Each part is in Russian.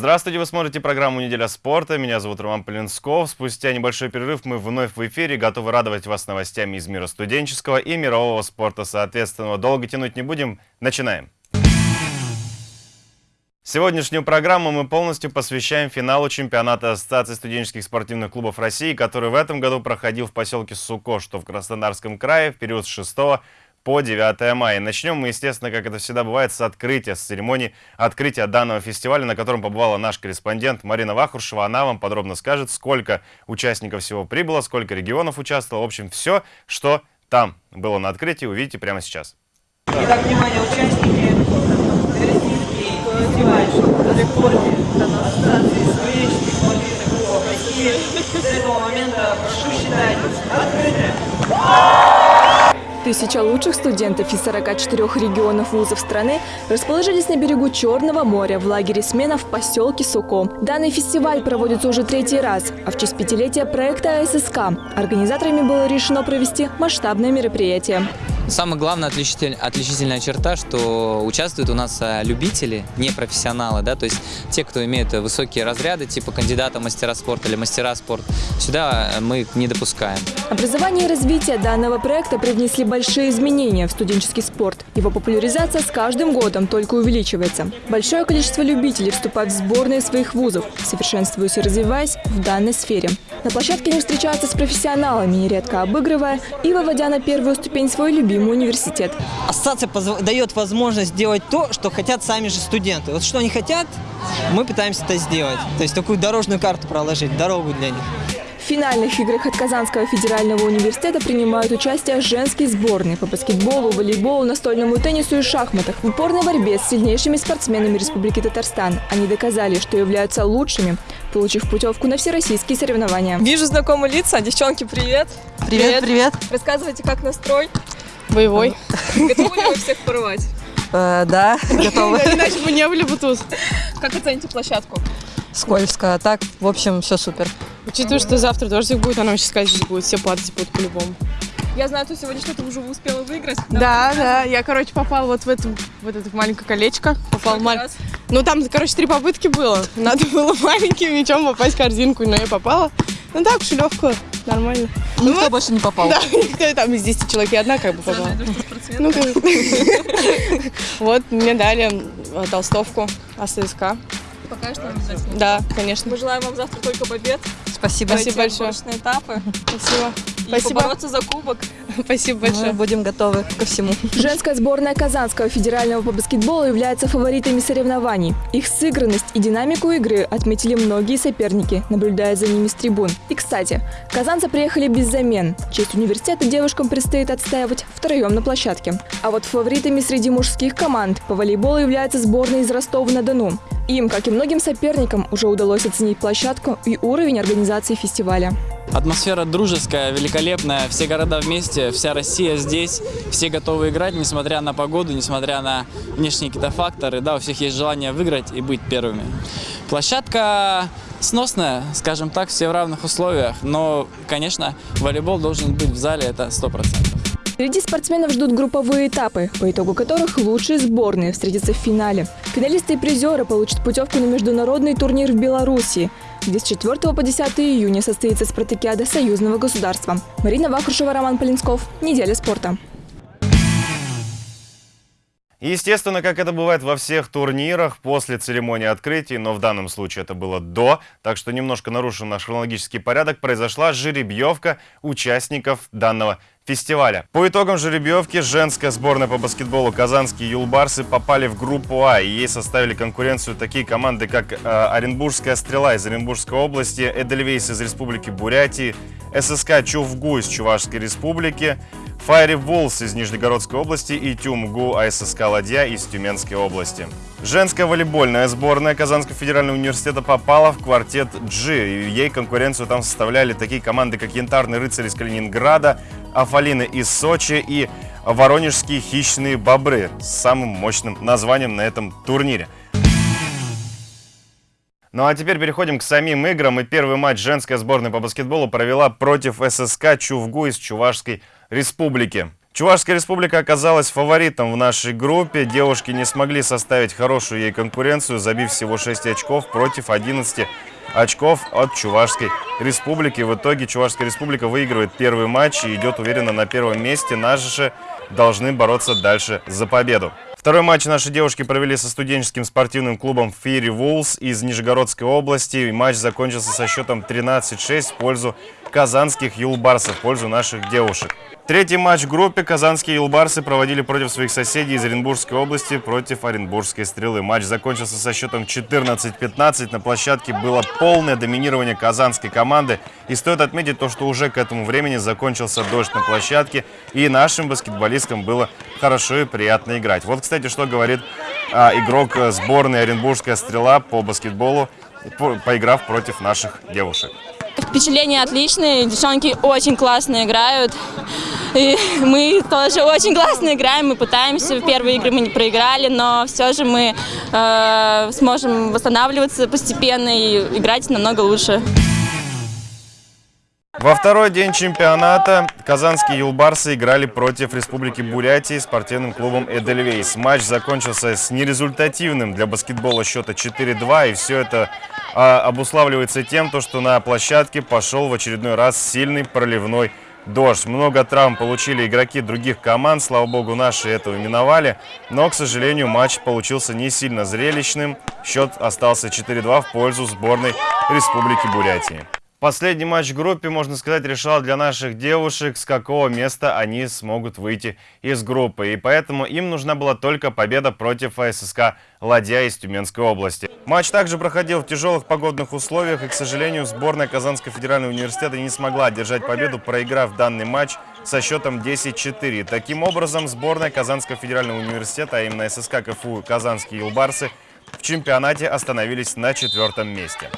Здравствуйте, вы смотрите программу «Неделя спорта». Меня зовут Роман Полинсков. Спустя небольшой перерыв мы вновь в эфире, готовы радовать вас новостями из мира студенческого и мирового спорта. Соответственно, долго тянуть не будем. Начинаем. Сегодняшнюю программу мы полностью посвящаем финалу чемпионата Ассоциации студенческих спортивных клубов России, который в этом году проходил в поселке Суко, что в Краснодарском крае в период с 6 по 9 мая. Начнем мы, естественно, как это всегда бывает, с открытия, с церемонии открытия данного фестиваля, на котором побывала наш корреспондент Марина Вахрушева. Она вам подробно скажет, сколько участников всего прибыло, сколько регионов участвовало. В общем, все, что там было на открытии, увидите прямо сейчас. Итак, внимание, участники фестиваль рекорде Ассоциации спортивных клубов России. С этого момента прошу считать открытым. Тысяча лучших студентов из 44 регионов вузов страны расположились на берегу Черного моря в лагере смена в поселке Суко. Данный фестиваль проводится уже третий раз, а в честь пятилетия проекта АССК организаторами было решено провести масштабное мероприятие. Самая главная отличитель, отличительная черта, что участвуют у нас а, любители, не профессионалы, да, то есть те, кто имеет высокие разряды, типа кандидата мастера спорта или мастера спорта, сюда мы не допускаем. Образование и развитие данного проекта привнесли большие изменения в студенческий спорт. Его популяризация с каждым годом только увеличивается. Большое количество любителей вступают в сборные своих вузов, совершенствуясь и развиваясь в данной сфере. На площадке они встречаются с профессионалами, нередко обыгрывая и выводя на первую ступень свой любимый университет. Ассоциация дает возможность делать то, что хотят сами же студенты. Вот что они хотят, мы пытаемся это сделать. То есть такую дорожную карту проложить, дорогу для них финальных играх от Казанского федерального университета принимают участие женские сборные по баскетболу, волейболу, настольному теннису и шахматах. В упорной борьбе с сильнейшими спортсменами Республики Татарстан они доказали, что являются лучшими, получив путевку на всероссийские соревнования. Вижу знакомые лица. Девчонки, привет! Привет, привет! Рассказывайте, как настрой? Боевой. Готовы ли вы всех порвать? Э, да, готовы. Иначе бы не были бы тут. Как оцените площадку? Скользко. Так, в общем, все супер. Учитывая, что завтра дождик будет, она очень сказать, здесь будет, все падать будут по-любому. Я знаю, что сегодня что-то уже успела выиграть. Да, да, я, короче, попала вот в, этом, вот это маленькое колечко. Попал маль... Ну, там, короче, три попытки было. Надо было маленьким мячом попасть в корзинку, но я попала. Ну так, шелевку, нормально. Ну, никто вот. больше не попал. Да, никто там из 10 человек, я одна как бы попала. Ну, Вот, мне дали э, толстовку АССК. Покажешь нам Да, конечно. Мы желаем вам завтра только побед. Спасибо. Спасибо большое. этапы. Спасибо. И Спасибо. побороться за кубок. Спасибо большое. Мы будем готовы ко всему. Женская сборная Казанского федерального по баскетболу является фаворитами соревнований. Их сыгранность и динамику игры отметили многие соперники, наблюдая за ними с трибун. И, кстати, казанцы приехали без замен. Честь университета девушкам предстоит отстаивать втроем на площадке. А вот фаворитами среди мужских команд по волейболу является сборная из Ростова-на-Дону. Им, как и многим соперникам, уже удалось оценить площадку и уровень организации фестиваля. Атмосфера дружеская, великолепная, все города вместе, вся Россия здесь, все готовы играть, несмотря на погоду, несмотря на внешние какие-то факторы, да, у всех есть желание выиграть и быть первыми. Площадка сносная, скажем так, все в равных условиях, но, конечно, волейбол должен быть в зале, это 100%. Впереди спортсменов ждут групповые этапы, по итогу которых лучшие сборные встретятся в финале. Финалисты и призеры получат путевку на международный турнир в Беларуси, где с 4 по 10 июня состоится спартакиада союзного государства. Марина Вахрушева, Роман Полинсков. Неделя спорта. Естественно, как это бывает во всех турнирах, после церемонии открытия, но в данном случае это было до, так что немножко нарушен наш хронологический порядок, произошла жеребьевка участников данного фестиваля. По итогам жеребьевки женская сборная по баскетболу «Казанские юлбарсы» попали в группу А, и ей составили конкуренцию такие команды, как э, Оренбургская «Стрела» из Оренбургской области, Эдельвейс из Республики Бурятии, ССК «Чувгу» из Чувашской Республики, Файри Волс из Нижегородской области и Тюмгу АССК «Ладья» из Тюменской области. Женская волейбольная сборная Казанского федерального университета попала в квартет G. Ей конкуренцию там составляли такие команды, как Янтарный рыцарь из Калининграда, Афалины из Сочи и Воронежские хищные бобры с самым мощным названием на этом турнире. Ну а теперь переходим к самим играм. И первый матч женская сборная по баскетболу провела против ССК Чувгу из Чувашской Республики. Чувашская республика оказалась фаворитом в нашей группе. Девушки не смогли составить хорошую ей конкуренцию, забив всего 6 очков против 11 очков от Чувашской республики. В итоге Чувашская республика выигрывает первый матч и идет уверенно на первом месте. Наши же должны бороться дальше за победу. Второй матч наши девушки провели со студенческим спортивным клубом Фири Вулс из Нижегородской области. И матч закончился со счетом 13-6 в пользу казанских юлбарсов, в пользу наших девушек. Третий матч в группе казанские юлбарсы проводили против своих соседей из Оренбургской области против Оренбургской стрелы. Матч закончился со счетом 14-15. На площадке было полное доминирование казанской команды. И стоит отметить то, что уже к этому времени закончился дождь на площадке. И нашим баскетболисткам было хорошо и приятно играть. Вот, кстати, что говорит а, игрок сборной Оренбургская стрела по баскетболу, по, поиграв против наших девушек. Впечатления отличные, девчонки очень классно играют. И мы тоже очень классно играем, мы пытаемся. В первые игры мы не проиграли, но все же мы э, сможем восстанавливаться постепенно и играть намного лучше. Во второй день чемпионата казанские юлбарсы играли против Республики Бурятии спортивным клубом «Эдельвейс». Матч закончился с нерезультативным для баскетбола счета 4-2, и все это а, обуславливается тем, то, что на площадке пошел в очередной раз сильный проливной дождь. Много травм получили игроки других команд, слава богу, наши этого миновали. Но, к сожалению, матч получился не сильно зрелищным. Счет остался 4-2 в пользу сборной Республики Бурятии. Последний матч в группе, можно сказать, решал для наших девушек, с какого места они смогут выйти из группы. И поэтому им нужна была только победа против АССК «Ладья» из Тюменской области. Матч также проходил в тяжелых погодных условиях, и, к сожалению, сборная Казанского федерального университета не смогла одержать победу, проиграв данный матч со счетом 10-4. Таким образом, сборная Казанского федерального университета, а именно ССК КФУ «Казанские Илбарсы», в чемпионате остановились на четвертом месте.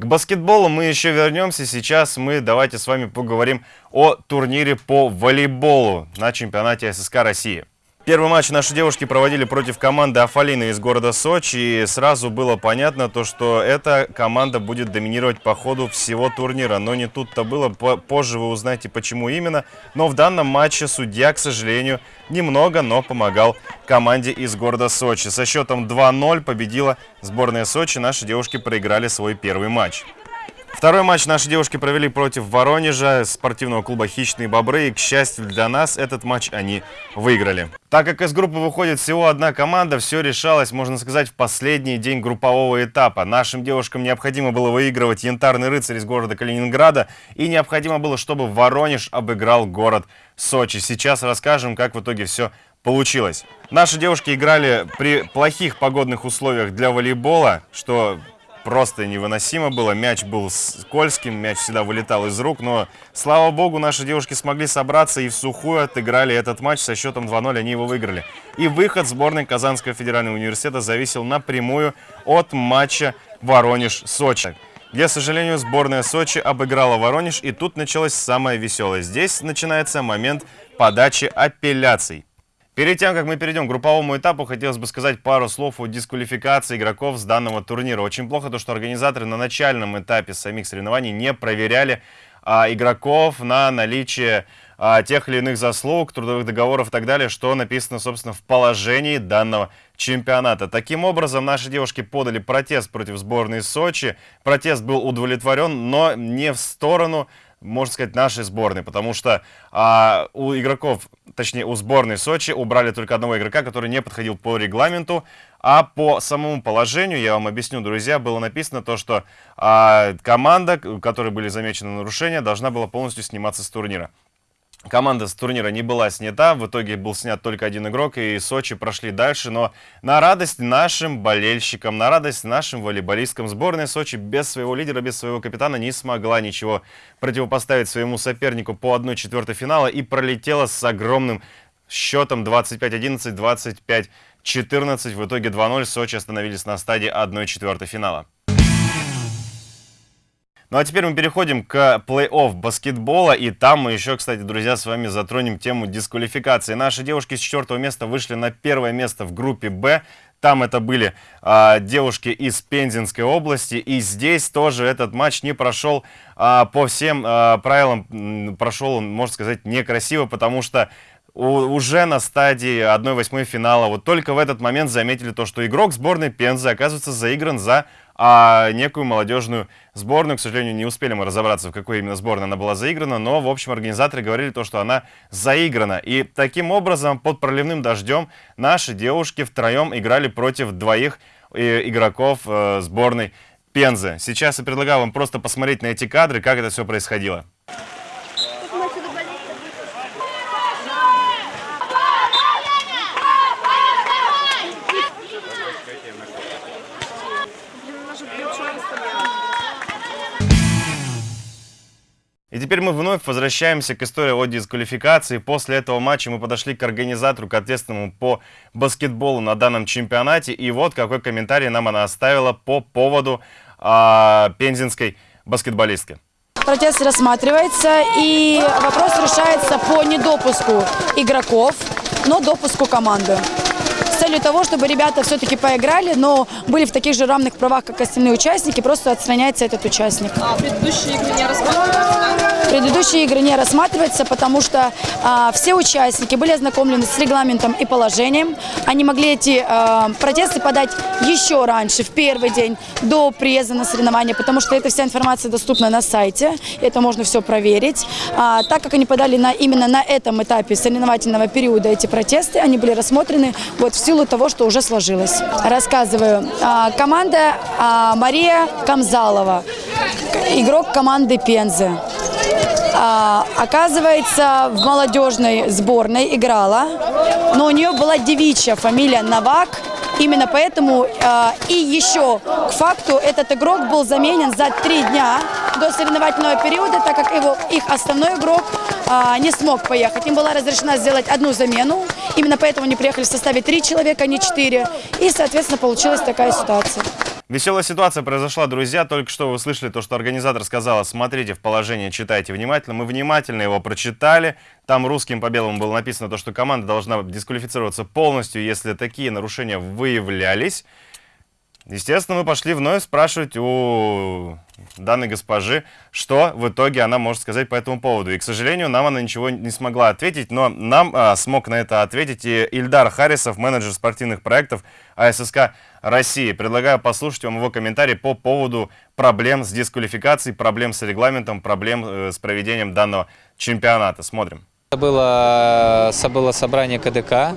К баскетболу мы еще вернемся. Сейчас мы давайте с вами поговорим о турнире по волейболу на чемпионате ССК России. Первый матч наши девушки проводили против команды Афалины из города Сочи. И сразу было понятно, то, что эта команда будет доминировать по ходу всего турнира. Но не тут-то было. Позже вы узнаете, почему именно. Но в данном матче судья, к сожалению, немного, но помогал команде из города Сочи. Со счетом 2-0 победила сборная Сочи. Наши девушки проиграли свой первый матч. Второй матч наши девушки провели против Воронежа, спортивного клуба «Хищные бобры». И, к счастью для нас, этот матч они выиграли. Так как из группы выходит всего одна команда, все решалось, можно сказать, в последний день группового этапа. Нашим девушкам необходимо было выигрывать «Янтарный рыцарь» из города Калининграда. И необходимо было, чтобы Воронеж обыграл город Сочи. Сейчас расскажем, как в итоге все получилось. Наши девушки играли при плохих погодных условиях для волейбола, что просто невыносимо было. Мяч был скользким, мяч всегда вылетал из рук, но, слава богу, наши девушки смогли собраться и в сухую отыграли этот матч со счетом 2-0, они его выиграли. И выход сборной Казанского федерального университета зависел напрямую от матча Воронеж-Сочи где, к сожалению, сборная Сочи обыграла Воронеж, и тут началось самое веселое. Здесь начинается момент подачи апелляций. Перед тем, как мы перейдем к групповому этапу, хотелось бы сказать пару слов о дисквалификации игроков с данного турнира. Очень плохо то, что организаторы на начальном этапе самих соревнований не проверяли а, игроков на наличие а, тех или иных заслуг, трудовых договоров и так далее, что написано, собственно, в положении данного чемпионата. Таким образом, наши девушки подали протест против сборной Сочи. Протест был удовлетворен, но не в сторону можно сказать, нашей сборной, потому что а, у игроков, точнее у сборной Сочи убрали только одного игрока, который не подходил по регламенту, а по самому положению, я вам объясню, друзья, было написано то, что а, команда, у которой были замечены нарушения, должна была полностью сниматься с турнира. Команда с турнира не была снята, в итоге был снят только один игрок, и Сочи прошли дальше, но на радость нашим болельщикам, на радость нашим волейболисткам сборная Сочи без своего лидера, без своего капитана не смогла ничего противопоставить своему сопернику по 1-4 финала и пролетела с огромным счетом 25-11, 25-14. В итоге 2-0 Сочи остановились на стадии 1-4 финала. Ну а теперь мы переходим к плей-офф баскетбола. И там мы еще, кстати, друзья, с вами затронем тему дисквалификации. Наши девушки с четвертого места вышли на первое место в группе «Б». Там это были а, девушки из Пензенской области. И здесь тоже этот матч не прошел а, по всем а, правилам. Прошел он, можно сказать, некрасиво, потому что уже на стадии 1-8 финала, вот только в этот момент заметили то, что игрок сборной Пензы оказывается заигран за а, некую молодежную сборную. К сожалению, не успели мы разобраться, в какой именно сборной она была заиграна, но, в общем, организаторы говорили то, что она заиграна. И таким образом, под проливным дождем, наши девушки втроем играли против двоих э, игроков э, сборной Пензы. Сейчас я предлагаю вам просто посмотреть на эти кадры, как это все происходило. И теперь мы вновь возвращаемся к истории о дисквалификации. После этого матча мы подошли к организатору, к ответственному по баскетболу на данном чемпионате. И вот какой комментарий нам она оставила по поводу а, пензенской баскетболистки. Протест рассматривается, и вопрос решается по недопуску игроков, но допуску команды с целью того, чтобы ребята все-таки поиграли, но были в таких же равных правах, как остальные участники, просто отстраняется этот участник. А предыдущие игры не рассматриваются, Предыдущие игры не рассматриваются, потому что а, все участники были ознакомлены с регламентом и положением. Они могли эти а, протесты подать еще раньше, в первый день, до приезда на соревнования, потому что эта вся информация доступна на сайте, это можно все проверить. А, так как они подали на, именно на этом этапе соревновательного периода эти протесты, они были рассмотрены вот в силу того, что уже сложилось. Рассказываю. А, команда а, Мария Камзалова, игрок команды Пензы. А, оказывается, в молодежной сборной играла, но у нее была девичья фамилия Новак. Именно поэтому э, и еще к факту этот игрок был заменен за три дня до соревновательного периода, так как его, их основной игрок э, не смог поехать. Им была разрешена сделать одну замену, именно поэтому они приехали в составе три человека, а не четыре. И, соответственно, получилась такая ситуация. Веселая ситуация произошла, друзья. Только что вы слышали то, что организатор сказала, смотрите в положение, читайте внимательно. Мы внимательно его прочитали. Там русским по белому было написано то, что команда должна дисквалифицироваться полностью, если такие нарушения выявлялись. Естественно, мы пошли вновь спрашивать у данной госпожи, что в итоге она может сказать по этому поводу. И, к сожалению, нам она ничего не смогла ответить, но нам а, смог на это ответить и Ильдар Харисов, менеджер спортивных проектов АССК России. Предлагаю послушать вам его комментарий по поводу проблем с дисквалификацией, проблем с регламентом, проблем э, с проведением данного чемпионата. Смотрим. Было, было собрание КДК,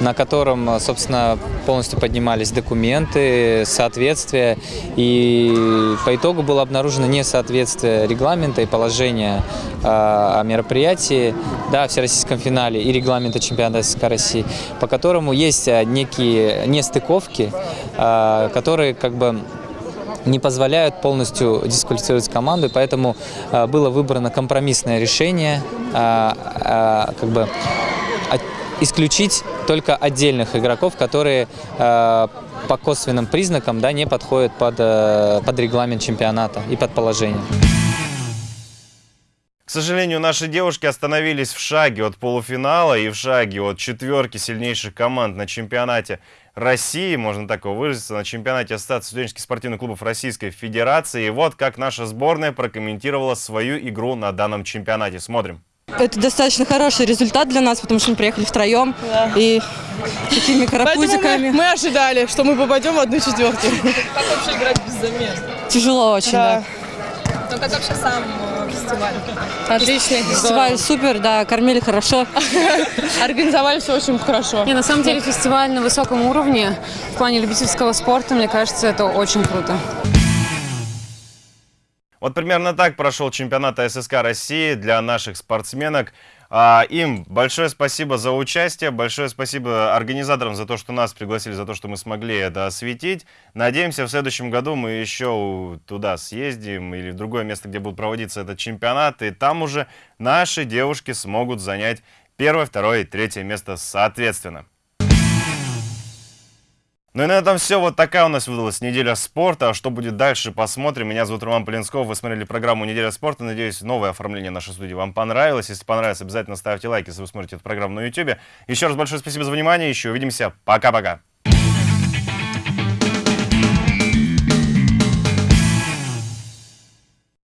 на котором, собственно, полностью поднимались документы, соответствия. И по итогу было обнаружено несоответствие регламента и положения э, о мероприятии, да, в всероссийском финале и регламента чемпионата СССР России, по которому есть некие нестыковки, э, которые как бы не позволяют полностью дисквалифицировать команду, поэтому э, было выбрано компромиссное решение, э, э, как бы исключить только отдельных игроков, которые по косвенным признакам да, не подходят под, под регламент чемпионата и под положение. К сожалению, наши девушки остановились в шаге от полуфинала и в шаге от четверки сильнейших команд на чемпионате России, можно так его выразиться, на чемпионате Ассоциации студенческих спортивных клубов Российской Федерации. И вот как наша сборная прокомментировала свою игру на данном чемпионате. Смотрим. Это достаточно хороший результат для нас, потому что мы приехали втроем да. и такими карапузиками. Мы, мы ожидали, что мы попадем в одну четверку. Как вообще играть без замен? Тяжело очень, да. да. Ну как вообще сам фестиваль? Отличный. Фестиваль супер, да, кормили хорошо. Организовали все очень хорошо. Не, на самом деле фестиваль на высоком уровне. В плане любительского спорта, мне кажется, это очень круто. Вот примерно так прошел чемпионат ССК России для наших спортсменок. А, им большое спасибо за участие, большое спасибо организаторам за то, что нас пригласили, за то, что мы смогли это осветить. Надеемся, в следующем году мы еще туда съездим или в другое место, где будет проводиться этот чемпионат, и там уже наши девушки смогут занять первое, второе и третье место соответственно. Ну и на этом все. Вот такая у нас выдалась неделя спорта. А что будет дальше, посмотрим. Меня зовут Роман Полинсков. Вы смотрели программу «Неделя спорта». Надеюсь, новое оформление нашей студии вам понравилось. Если понравилось, обязательно ставьте лайк, если вы смотрите эту программу на YouTube. Еще раз большое спасибо за внимание. Еще увидимся. Пока-пока.